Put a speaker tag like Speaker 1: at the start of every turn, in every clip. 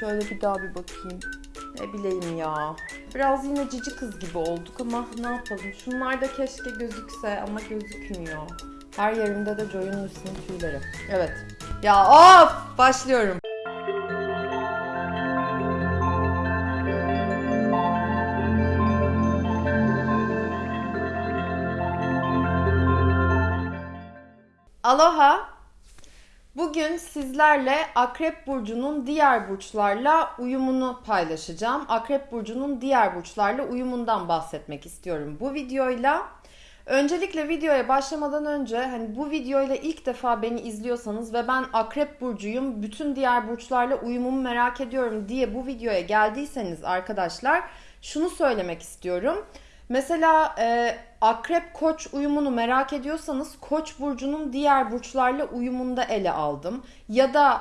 Speaker 1: Şöyle bir daha bir bakayım. Ne bileyim ya. Biraz yine cici kız gibi olduk ama ne yapalım. Şunlar da keşke gözükse ama gözükmüyor. Her yerimde de Joy'un Lucy'nin tüyleri. Evet. Ya of! Başlıyorum. Aloha! Bugün sizlerle Akrep Burcu'nun diğer burçlarla uyumunu paylaşacağım. Akrep Burcu'nun diğer burçlarla uyumundan bahsetmek istiyorum bu videoyla. Öncelikle videoya başlamadan önce hani bu videoyla ilk defa beni izliyorsanız ve ben Akrep Burcu'yum, bütün diğer burçlarla uyumumu merak ediyorum diye bu videoya geldiyseniz arkadaşlar şunu söylemek istiyorum. Mesela e, akrep koç uyumunu merak ediyorsanız koç burcunun diğer burçlarla uyumunda ele aldım. Ya da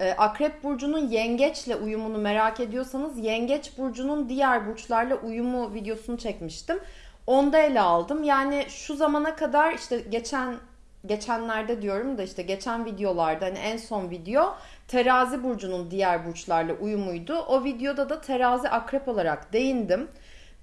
Speaker 1: e, akrep burcunun yengeçle uyumunu merak ediyorsanız yengeç burcunun diğer burçlarla uyumu videosunu çekmiştim. Onda ele aldım. Yani şu zamana kadar işte geçen geçenlerde diyorum da işte geçen videolarda hani en son video terazi burcunun diğer burçlarla uyumuydu. O videoda da terazi akrep olarak değindim.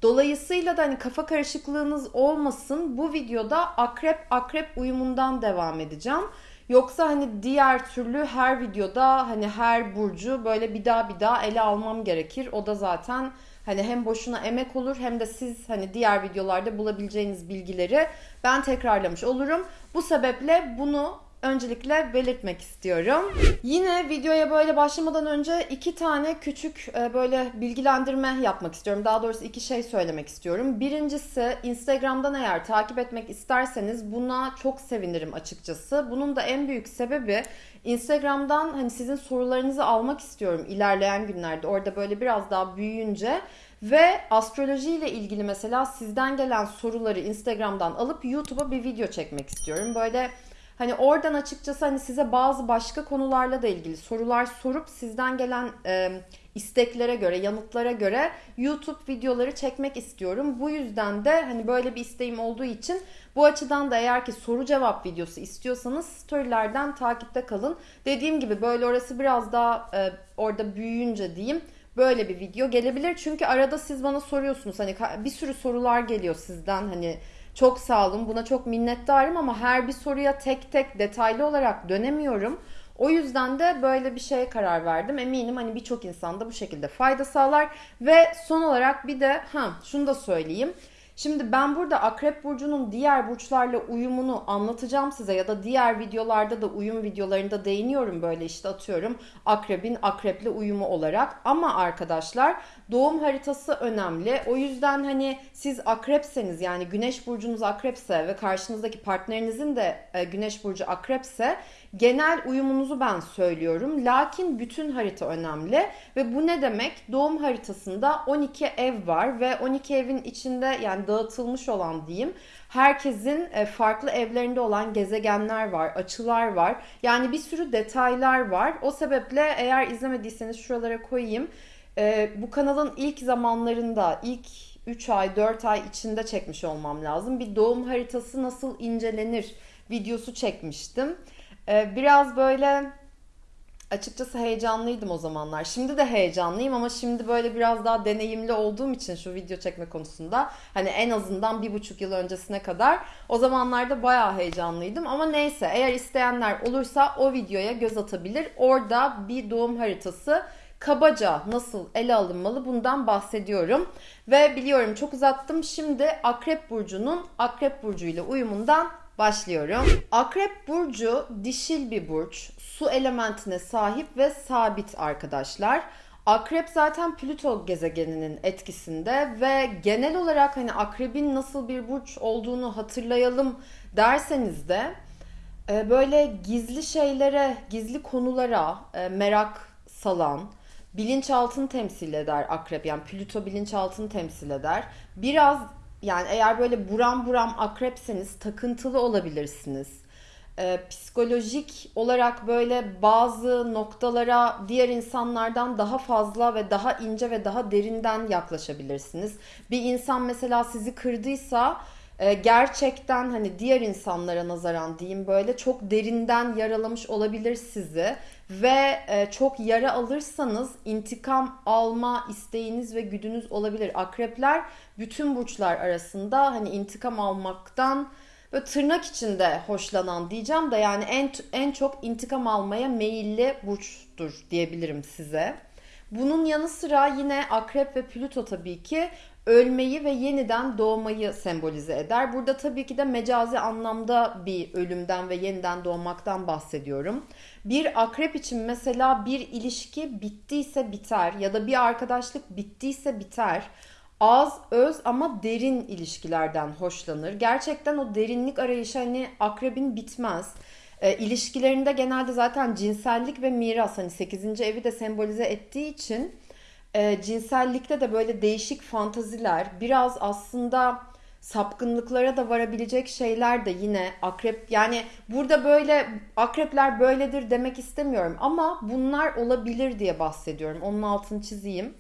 Speaker 1: Dolayısıyla da hani kafa karışıklığınız olmasın. Bu videoda akrep akrep uyumundan devam edeceğim. Yoksa hani diğer türlü her videoda hani her burcu böyle bir daha bir daha ele almam gerekir. O da zaten hani hem boşuna emek olur hem de siz hani diğer videolarda bulabileceğiniz bilgileri ben tekrarlamış olurum. Bu sebeple bunu öncelikle belirtmek istiyorum. Yine videoya böyle başlamadan önce iki tane küçük e, böyle bilgilendirme yapmak istiyorum. Daha doğrusu iki şey söylemek istiyorum. Birincisi Instagram'dan eğer takip etmek isterseniz buna çok sevinirim açıkçası. Bunun da en büyük sebebi Instagram'dan hani sizin sorularınızı almak istiyorum ilerleyen günlerde. Orada böyle biraz daha büyüyünce ve astroloji ile ilgili mesela sizden gelen soruları Instagram'dan alıp YouTube'a bir video çekmek istiyorum. Böyle Hani oradan açıkçası hani size bazı başka konularla da ilgili sorular sorup sizden gelen e, isteklere göre, yanıtlara göre YouTube videoları çekmek istiyorum. Bu yüzden de hani böyle bir isteğim olduğu için bu açıdan da eğer ki soru cevap videosu istiyorsanız storylerden takipte kalın. Dediğim gibi böyle orası biraz daha e, orada büyüyünce diyeyim böyle bir video gelebilir. Çünkü arada siz bana soruyorsunuz hani bir sürü sorular geliyor sizden hani çok sağ olun. Buna çok minnettarım ama her bir soruya tek tek detaylı olarak dönemiyorum. O yüzden de böyle bir şeye karar verdim. Eminim hani birçok insan da bu şekilde fayda sağlar. Ve son olarak bir de ha şunu da söyleyeyim. Şimdi ben burada Akrep Burcu'nun diğer burçlarla uyumunu anlatacağım size ya da diğer videolarda da uyum videolarında değiniyorum böyle işte atıyorum Akrebin Akrep'le uyumu olarak. Ama arkadaşlar doğum haritası önemli. O yüzden hani siz Akrepseniz yani Güneş Burcunuz Akrepse ve karşınızdaki partnerinizin de e, Güneş Burcu Akrepse genel uyumunuzu ben söylüyorum. Lakin bütün harita önemli ve bu ne demek? Doğum haritasında 12 ev var ve 12 evin içinde yani dağıtılmış olan diyeyim herkesin e, farklı evlerinde olan gezegenler var, açılar var. Yani bir sürü detaylar var. O sebeple eğer izlemediyseniz şuralara koyayım. E, bu kanalın ilk zamanlarında, ilk 3 ay, 4 ay içinde çekmiş olmam lazım. Bir doğum haritası nasıl incelenir videosu çekmiştim. Ee, biraz böyle açıkçası heyecanlıydım o zamanlar. Şimdi de heyecanlıyım ama şimdi böyle biraz daha deneyimli olduğum için şu video çekme konusunda hani en azından bir buçuk yıl öncesine kadar o zamanlarda bayağı heyecanlıydım. Ama neyse eğer isteyenler olursa o videoya göz atabilir. Orada bir doğum haritası kabaca nasıl ele alınmalı bundan bahsediyorum. Ve biliyorum çok uzattım. Şimdi Akrep Burcu'nun Akrep Burcu ile uyumundan Başlıyorum. Akrep burcu dişil bir burç. Su elementine sahip ve sabit arkadaşlar. Akrep zaten Plüto gezegeninin etkisinde ve genel olarak hani akrebin nasıl bir burç olduğunu hatırlayalım derseniz de e, böyle gizli şeylere, gizli konulara e, merak salan, bilinçaltını temsil eder akrep. Yani Plüto bilinçaltını temsil eder. Biraz yani eğer böyle buram buram akrepseniz takıntılı olabilirsiniz. Ee, psikolojik olarak böyle bazı noktalara diğer insanlardan daha fazla ve daha ince ve daha derinden yaklaşabilirsiniz. Bir insan mesela sizi kırdıysa e, gerçekten hani diğer insanlara nazaran diyeyim böyle çok derinden yaralamış olabilir sizi ve e, çok yara alırsanız intikam alma isteğiniz ve güdünüz olabilir. Akrepler bütün burçlar arasında hani intikam almaktan böyle tırnak içinde hoşlanan diyeceğim de yani en en çok intikam almaya meyilli burçtur diyebilirim size. Bunun yanı sıra yine Akrep ve Plüto tabii ki ölmeyi ve yeniden doğmayı sembolize eder. Burada tabii ki de mecazi anlamda bir ölümden ve yeniden doğmaktan bahsediyorum. Bir akrep için mesela bir ilişki bittiyse biter ya da bir arkadaşlık bittiyse biter. Az, öz ama derin ilişkilerden hoşlanır. Gerçekten o derinlik arayışı hani akrebin bitmez. E, ilişkilerinde genelde zaten cinsellik ve miras hani 8. evi de sembolize ettiği için e, cinsellikte de böyle değişik fantaziler, biraz aslında sapkınlıklara da varabilecek şeyler de yine akrep yani burada böyle akrepler böyledir demek istemiyorum ama bunlar olabilir diye bahsediyorum. Onun altını çizeyim.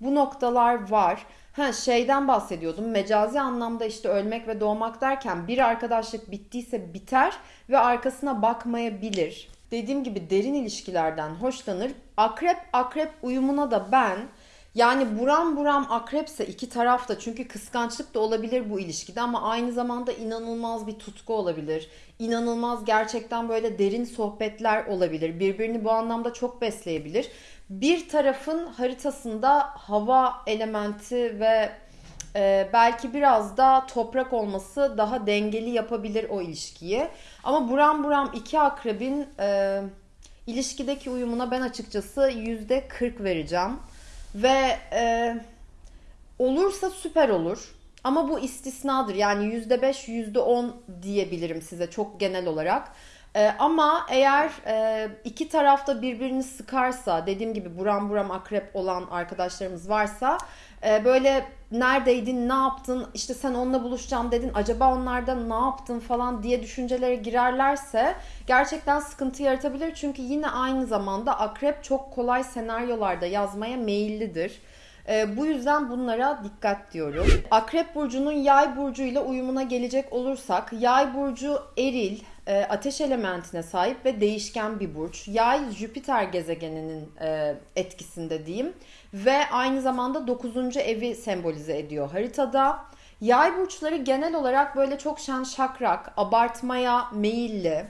Speaker 1: Bu noktalar var. Ha şeyden bahsediyordum. Mecazi anlamda işte ölmek ve doğmak derken bir arkadaşlık bittiyse biter ve arkasına bakmayabilir. Dediğim gibi derin ilişkilerden hoşlanır. Akrep akrep uyumuna da ben yani buram buram akrepse iki taraf da çünkü kıskançlık da olabilir bu ilişkide ama aynı zamanda inanılmaz bir tutku olabilir. İnanılmaz gerçekten böyle derin sohbetler olabilir. Birbirini bu anlamda çok besleyebilir. Bir tarafın haritasında hava elementi ve e, belki biraz da toprak olması daha dengeli yapabilir o ilişkiyi. Ama buram buram iki akrebin e, ilişkideki uyumuna ben açıkçası %40 vereceğim. Ve e, olursa süper olur. Ama bu istisnadır. Yani %5, %10 diyebilirim size çok genel olarak. E, ama eğer e, iki tarafta birbirini sıkarsa, dediğim gibi buram buram akrep olan arkadaşlarımız varsa e, böyle neredeydin, ne yaptın, işte sen onunla buluşacağım dedin, acaba onlardan ne yaptın falan diye düşüncelere girerlerse gerçekten sıkıntı yaratabilir. Çünkü yine aynı zamanda akrep çok kolay senaryolarda yazmaya meyillidir. E, bu yüzden bunlara dikkat diyorum. Akrep burcunun yay burcuyla uyumuna gelecek olursak, yay burcu eril, e, ateş elementine sahip ve değişken bir burç. Yay Jüpiter gezegeninin e, etkisinde diyeyim ve aynı zamanda 9. evi sembolize ediyor haritada. Yay burçları genel olarak böyle çok şen şakrak, abartmaya meyilli,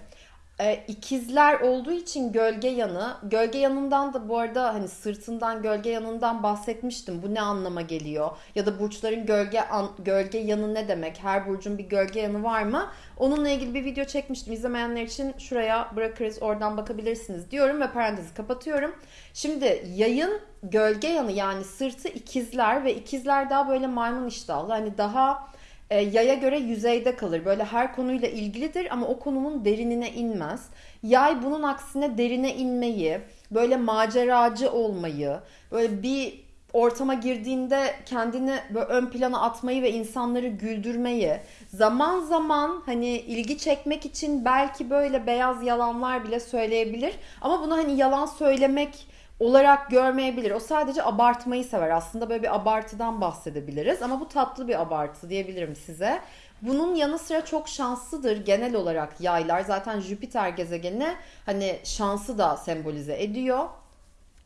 Speaker 1: e, ikizler olduğu için gölge yanı, gölge yanından da bu arada hani sırtından gölge yanından bahsetmiştim. Bu ne anlama geliyor? Ya da burçların gölge an, gölge yanı ne demek? Her burcun bir gölge yanı var mı? Onunla ilgili bir video çekmiştim. İzlemeyenler için şuraya bırakırız. Oradan bakabilirsiniz diyorum ve parantezi kapatıyorum. Şimdi yayın gölge yanı yani sırtı ikizler ve ikizler daha böyle maymun iştahlı. Hani daha e, yaya göre yüzeyde kalır. Böyle her konuyla ilgilidir ama o konunun derinine inmez. Yay bunun aksine derine inmeyi, böyle maceracı olmayı, böyle bir ortama girdiğinde kendini böyle ön plana atmayı ve insanları güldürmeyi, zaman zaman hani ilgi çekmek için belki böyle beyaz yalanlar bile söyleyebilir. Ama bunu hani yalan söylemek olarak görmeyebilir. O sadece abartmayı sever. Aslında böyle bir abartıdan bahsedebiliriz ama bu tatlı bir abartı diyebilirim size. Bunun yanı sıra çok şanslıdır genel olarak yaylar. Zaten Jüpiter gezegeni hani şansı da sembolize ediyor.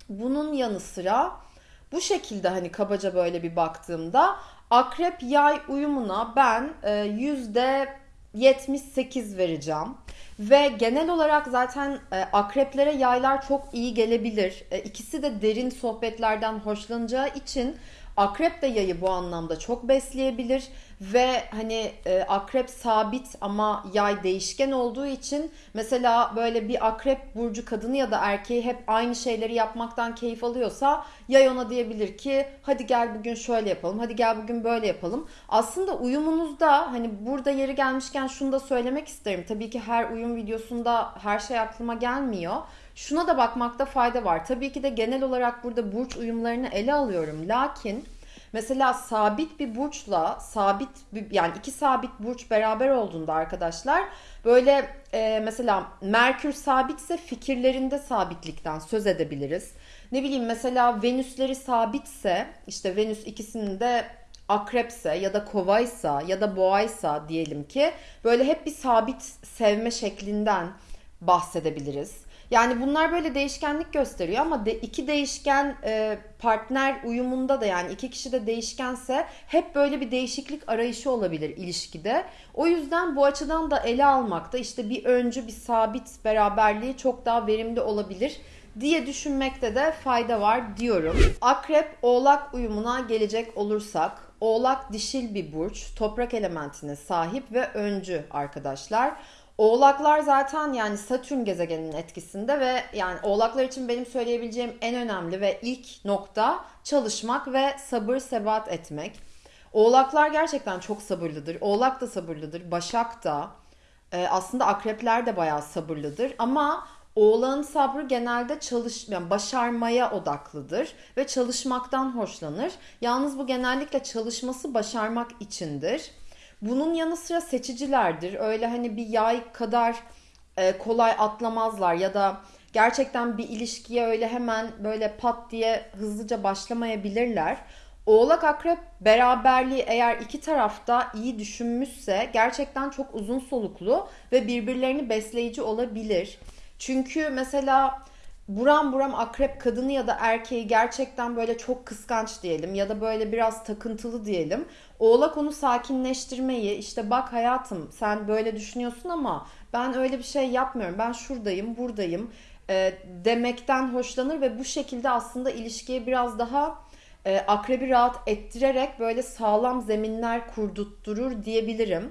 Speaker 1: Bunun yanı sıra bu şekilde hani kabaca böyle bir baktığımda akrep yay uyumuna ben yüzde 78 vereceğim. Ve genel olarak zaten e, akreplere yaylar çok iyi gelebilir. E, ikisi de derin sohbetlerden hoşlanacağı için akrep de yayı bu anlamda çok besleyebilir ve hani e, akrep sabit ama yay değişken olduğu için mesela böyle bir akrep burcu kadını ya da erkeği hep aynı şeyleri yapmaktan keyif alıyorsa yay ona diyebilir ki hadi gel bugün şöyle yapalım hadi gel bugün böyle yapalım. Aslında uyumunuzda hani burada yeri gelmişken şunu da söylemek isterim. Tabii ki her uyum videosunda her şey aklıma gelmiyor. Şuna da bakmakta fayda var. Tabii ki de genel olarak burada burç uyumlarını ele alıyorum. Lakin Mesela sabit bir burçla sabit yani iki sabit burç beraber olduğunda arkadaşlar böyle e, mesela Merkür sabitse fikirlerinde sabitlikten söz edebiliriz. Ne bileyim mesela Venüsleri sabitse işte Venüs ikisinin de akrepse ya da kovaysa ya da boğaysa diyelim ki böyle hep bir sabit sevme şeklinden bahsedebiliriz. Yani bunlar böyle değişkenlik gösteriyor ama de, iki değişken e, partner uyumunda da yani iki kişi de değişkense hep böyle bir değişiklik arayışı olabilir ilişkide. O yüzden bu açıdan da ele almakta işte bir öncü bir sabit beraberliği çok daha verimli olabilir diye düşünmekte de fayda var diyorum. Akrep oğlak uyumuna gelecek olursak oğlak dişil bir burç, toprak elementine sahip ve öncü arkadaşlar. Oğlaklar zaten yani Satürn gezegeninin etkisinde ve yani oğlaklar için benim söyleyebileceğim en önemli ve ilk nokta çalışmak ve sabır sebat etmek. Oğlaklar gerçekten çok sabırlıdır. Oğlak da sabırlıdır. Başak da. E, aslında akrepler de bayağı sabırlıdır. Ama oğlağın sabrı genelde çalış, yani başarmaya odaklıdır ve çalışmaktan hoşlanır. Yalnız bu genellikle çalışması başarmak içindir. Bunun yanı sıra seçicilerdir. Öyle hani bir yay kadar e, kolay atlamazlar ya da gerçekten bir ilişkiye öyle hemen böyle pat diye hızlıca başlamayabilirler. Oğlak akrep beraberliği eğer iki tarafta iyi düşünmüşse gerçekten çok uzun soluklu ve birbirlerini besleyici olabilir. Çünkü mesela buram buram akrep kadını ya da erkeği gerçekten böyle çok kıskanç diyelim ya da böyle biraz takıntılı diyelim. Oğlak onu sakinleştirmeyi işte bak hayatım sen böyle düşünüyorsun ama ben öyle bir şey yapmıyorum. Ben şuradayım, buradayım e, demekten hoşlanır ve bu şekilde aslında ilişkiye biraz daha e, akrebi rahat ettirerek böyle sağlam zeminler kurdutturur diyebilirim.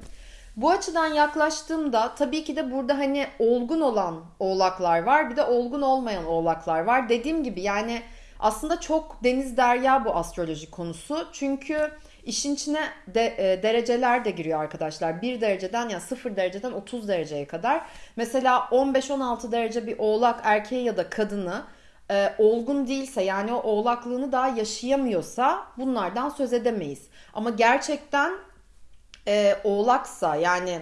Speaker 1: Bu açıdan yaklaştığımda tabii ki de burada hani olgun olan oğlaklar var bir de olgun olmayan oğlaklar var. Dediğim gibi yani aslında çok deniz derya bu astroloji konusu. Çünkü işin içine de, e, dereceler de giriyor arkadaşlar. 1 dereceden yani 0 dereceden 30 dereceye kadar. Mesela 15-16 derece bir oğlak erkeği ya da kadını e, olgun değilse yani o oğlaklığını daha yaşayamıyorsa bunlardan söz edemeyiz. Ama gerçekten e, oğlaksa yani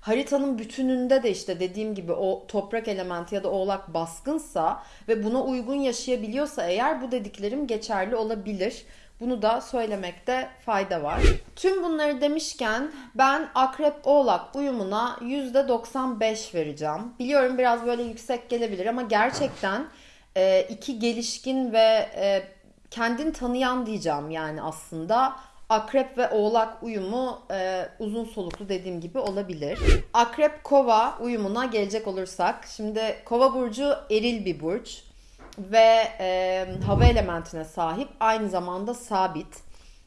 Speaker 1: haritanın bütününde de işte dediğim gibi o toprak elementi ya da oğlak baskınsa ve buna uygun yaşayabiliyorsa eğer bu dediklerim geçerli olabilir. Bunu da söylemekte fayda var. Tüm bunları demişken ben akrep oğlak uyumuna %95 vereceğim. Biliyorum biraz böyle yüksek gelebilir ama gerçekten e, iki gelişkin ve e, kendini tanıyan diyeceğim yani aslında Akrep ve Oğlak uyumu e, uzun soluklu dediğim gibi olabilir. Akrep Kova uyumuna gelecek olursak, şimdi Kova burcu eril bir burç ve e, hava elementine sahip, aynı zamanda sabit.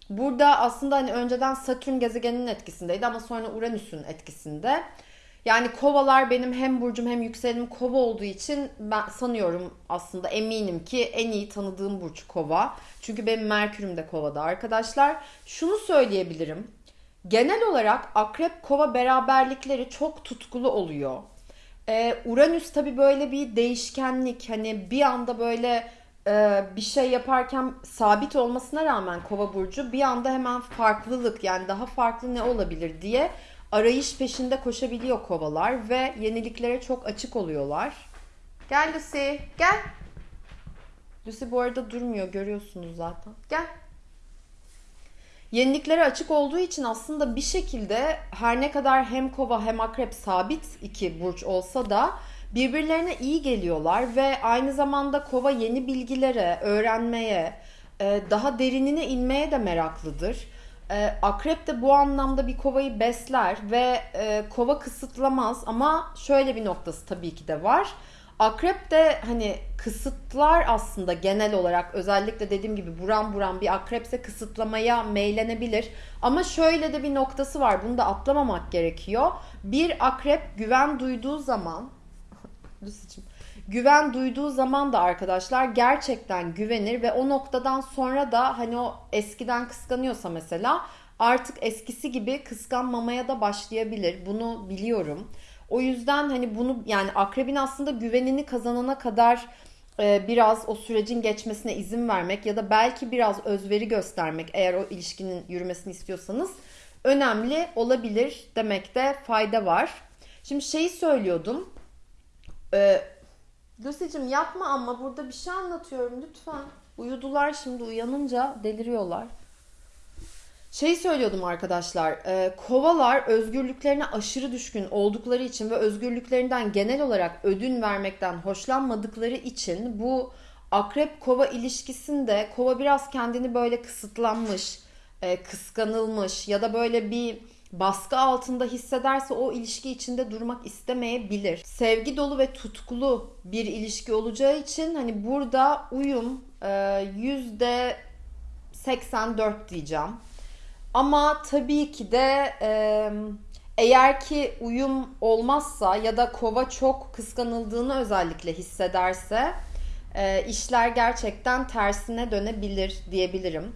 Speaker 1: Burada aslında hani önceden Satürn gezegeninin etkisindeydi ama sonra Uranüs'ün etkisinde. Yani kovalar benim hem burcum hem yükselenim kova olduğu için ben sanıyorum aslında eminim ki en iyi tanıdığım burç kova. Çünkü benim Merkür'üm de kovada arkadaşlar. Şunu söyleyebilirim. Genel olarak akrep kova beraberlikleri çok tutkulu oluyor. Ee, Uranüs tabii böyle bir değişkenlik hani bir anda böyle e, bir şey yaparken sabit olmasına rağmen kova burcu bir anda hemen farklılık yani daha farklı ne olabilir diye arayış peşinde koşabiliyor kovalar ve yeniliklere çok açık oluyorlar. Gel Lucy, gel. Lucy bu arada durmuyor görüyorsunuz zaten. Gel. Yeniliklere açık olduğu için aslında bir şekilde her ne kadar hem kova hem akrep sabit iki burç olsa da birbirlerine iyi geliyorlar ve aynı zamanda kova yeni bilgilere, öğrenmeye, e, daha derinine inmeye de meraklıdır. E, akrep de bu anlamda bir kovayı besler ve e, kova kısıtlamaz ama şöyle bir noktası tabii ki de var. Akrep de hani kısıtlar aslında genel olarak özellikle dediğim gibi buram buram bir akrepse kısıtlamaya meylenebilir. Ama şöyle de bir noktası var bunu da atlamamak gerekiyor. Bir akrep güven duyduğu zaman Lucy'cim güven duyduğu zaman da arkadaşlar gerçekten güvenir ve o noktadan sonra da hani o eskiden kıskanıyorsa mesela artık eskisi gibi kıskanmamaya da başlayabilir. Bunu biliyorum. O yüzden hani bunu yani akrebin aslında güvenini kazanana kadar e, biraz o sürecin geçmesine izin vermek ya da belki biraz özveri göstermek eğer o ilişkinin yürümesini istiyorsanız önemli olabilir demekte fayda var. Şimdi şeyi söylüyordum. Ee, Lucy'cim yapma ama burada bir şey anlatıyorum lütfen. Uyudular şimdi uyanınca deliriyorlar. Şey söylüyordum arkadaşlar, e, kovalar özgürlüklerine aşırı düşkün oldukları için ve özgürlüklerinden genel olarak ödün vermekten hoşlanmadıkları için bu akrep kova ilişkisinde kova biraz kendini böyle kısıtlanmış, e, kıskanılmış ya da böyle bir baskı altında hissederse o ilişki içinde durmak istemeyebilir. Sevgi dolu ve tutkulu bir ilişki olacağı için hani burada uyum e, yüzde 84 diyeceğim. Ama tabii ki de e, eğer ki uyum olmazsa ya da kova çok kıskanıldığını özellikle hissederse e, işler gerçekten tersine dönebilir diyebilirim.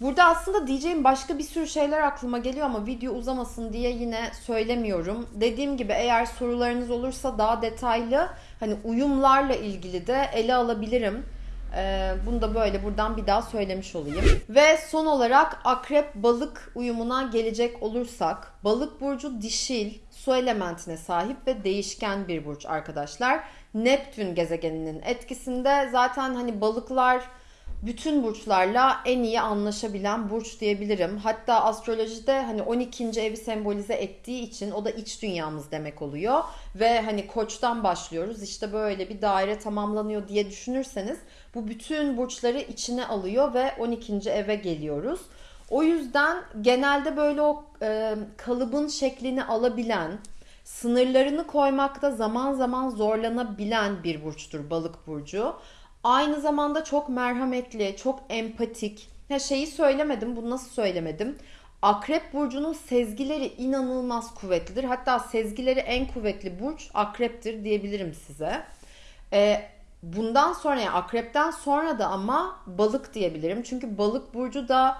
Speaker 1: Burada aslında diyeceğim başka bir sürü şeyler aklıma geliyor ama video uzamasın diye yine söylemiyorum. Dediğim gibi eğer sorularınız olursa daha detaylı hani uyumlarla ilgili de ele alabilirim. Ee, bunu da böyle buradan bir daha söylemiş olayım. Ve son olarak akrep balık uyumuna gelecek olursak balık burcu dişil su elementine sahip ve değişken bir burç arkadaşlar. Neptün gezegeninin etkisinde zaten hani balıklar bütün burçlarla en iyi anlaşabilen burç diyebilirim. Hatta astrolojide hani 12. evi sembolize ettiği için o da iç dünyamız demek oluyor. Ve hani koçtan başlıyoruz işte böyle bir daire tamamlanıyor diye düşünürseniz bu bütün burçları içine alıyor ve 12. eve geliyoruz. O yüzden genelde böyle o e, kalıbın şeklini alabilen, sınırlarını koymakta zaman zaman zorlanabilen bir burçtur balık burcu. Aynı zamanda çok merhametli, çok empatik. Ya şeyi söylemedim, bunu nasıl söylemedim? Akrep burcunun sezgileri inanılmaz kuvvetlidir. Hatta sezgileri en kuvvetli burç akreptir diyebilirim size. Ee, bundan sonra yani akrepten sonra da ama balık diyebilirim. Çünkü balık burcu da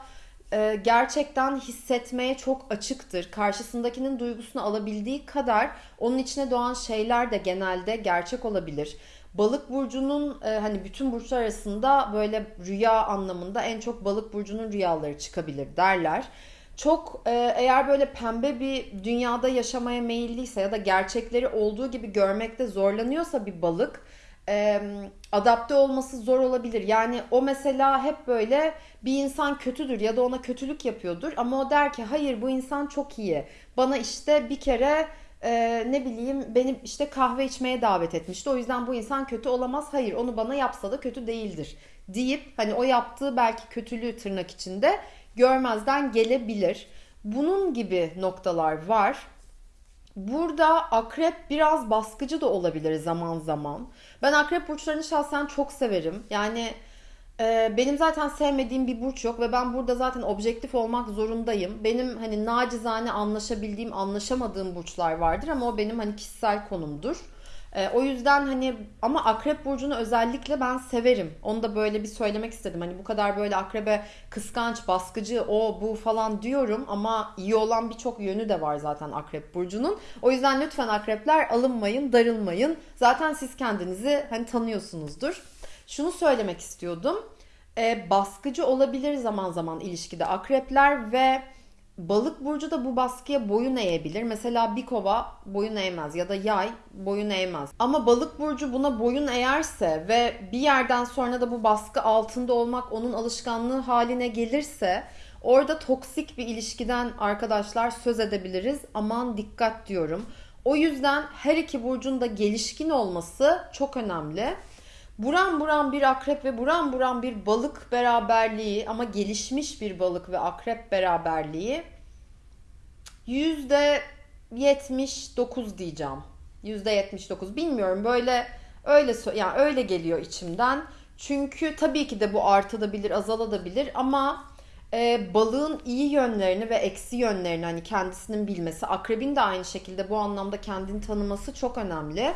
Speaker 1: e, gerçekten hissetmeye çok açıktır. Karşısındakinin duygusunu alabildiği kadar onun içine doğan şeyler de genelde gerçek olabilir. Balık burcunun e, hani bütün burçlar arasında böyle rüya anlamında en çok balık burcunun rüyaları çıkabilir derler. Çok e, eğer böyle pembe bir dünyada yaşamaya meyilliyse ya da gerçekleri olduğu gibi görmekte zorlanıyorsa bir balık e, adapte olması zor olabilir. Yani o mesela hep böyle bir insan kötüdür ya da ona kötülük yapıyordur ama o der ki hayır bu insan çok iyi. Bana işte bir kere e, ne bileyim beni işte kahve içmeye davet etmişti. O yüzden bu insan kötü olamaz. Hayır onu bana yapsa da kötü değildir deyip hani o yaptığı belki kötülüğü tırnak içinde görmezden gelebilir. Bunun gibi noktalar var. Burada akrep biraz baskıcı da olabilir zaman zaman. Ben akrep burçlarını şahsen çok severim. Yani benim zaten sevmediğim bir burç yok ve ben burada zaten objektif olmak zorundayım. Benim hani nacizane anlaşabildiğim, anlaşamadığım burçlar vardır ama o benim hani kişisel konumdur. Ee, o yüzden hani ama akrep burcunu özellikle ben severim. Onu da böyle bir söylemek istedim. Hani bu kadar böyle akrebe kıskanç, baskıcı, o bu falan diyorum ama iyi olan birçok yönü de var zaten akrep burcunun. O yüzden lütfen akrepler alınmayın, darılmayın. Zaten siz kendinizi hani tanıyorsunuzdur. Şunu söylemek istiyordum. E, baskıcı olabilir zaman zaman ilişkide akrepler ve balık burcu da bu baskıya boyun eğebilir. Mesela bir kova boyun eğmez ya da yay boyun eğmez. Ama balık burcu buna boyun eğerse ve bir yerden sonra da bu baskı altında olmak onun alışkanlığı haline gelirse orada toksik bir ilişkiden arkadaşlar söz edebiliriz. Aman dikkat diyorum. O yüzden her iki burcun da gelişkin olması çok önemli buram buram bir akrep ve buram buram bir balık beraberliği ama gelişmiş bir balık ve akrep beraberliği yüzde 79 diyeceğim. Yüzde 79 bilmiyorum böyle öyle yani öyle geliyor içimden. Çünkü tabii ki de bu artabilir, azalabilir ama e, balığın iyi yönlerini ve eksi yönlerini hani kendisinin bilmesi, akrebin de aynı şekilde bu anlamda kendini tanıması çok önemli.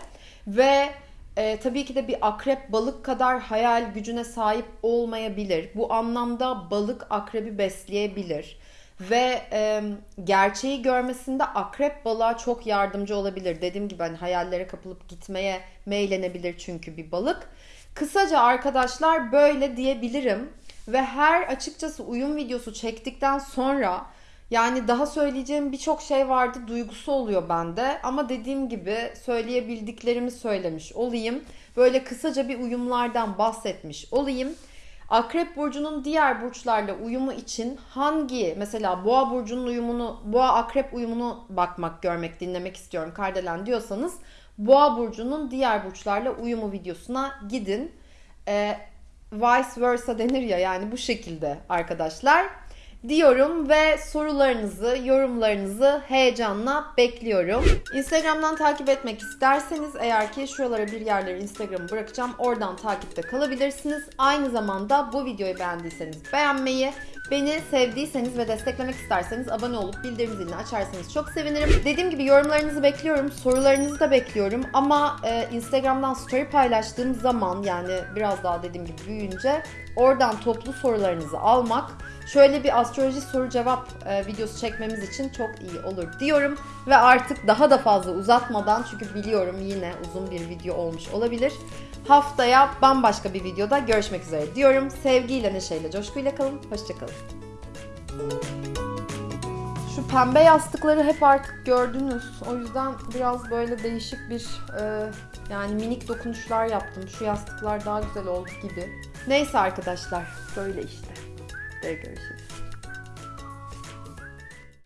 Speaker 1: Ve e, tabii ki de bir akrep balık kadar hayal gücüne sahip olmayabilir. Bu anlamda balık akrebi besleyebilir. Ve e, gerçeği görmesinde akrep balığa çok yardımcı olabilir. Dediğim gibi hani hayallere kapılıp gitmeye meylenebilir çünkü bir balık. Kısaca arkadaşlar böyle diyebilirim. Ve her açıkçası uyum videosu çektikten sonra yani daha söyleyeceğim birçok şey vardı duygusu oluyor bende ama dediğim gibi söyleyebildiklerimi söylemiş olayım. Böyle kısaca bir uyumlardan bahsetmiş olayım. Akrep burcunun diğer burçlarla uyumu için hangi mesela boğa burcunun uyumunu, boğa akrep uyumunu bakmak, görmek, dinlemek istiyorum Kardelen diyorsanız boğa burcunun diğer burçlarla uyumu videosuna gidin. Ee, vice versa denir ya yani bu şekilde arkadaşlar diyorum ve sorularınızı, yorumlarınızı heyecanla bekliyorum. Instagram'dan takip etmek isterseniz eğer ki şuralara bir yerlere Instagram'ı bırakacağım. Oradan takipte kalabilirsiniz. Aynı zamanda bu videoyu beğendiyseniz beğenmeyi, beni sevdiyseniz ve desteklemek isterseniz abone olup bildirim zilini açarsanız çok sevinirim. Dediğim gibi yorumlarınızı bekliyorum, sorularınızı da bekliyorum ama e, Instagram'dan story paylaştığım zaman yani biraz daha dediğim gibi büyüyünce oradan toplu sorularınızı almak şöyle bir astroloji soru cevap e, videosu çekmemiz için çok iyi olur diyorum. Ve artık daha da fazla uzatmadan çünkü biliyorum yine uzun bir video olmuş olabilir. Haftaya bambaşka bir videoda görüşmek üzere diyorum. Sevgiyle, neşeyle, coşkuyla kalın. Hoşçakalın. Şu pembe yastıkları hep artık gördünüz. O yüzden biraz böyle değişik bir e, yani minik dokunuşlar yaptım. Şu yastıklar daha güzel oldu gibi. Neyse arkadaşlar böyle işte. De görüşürüz.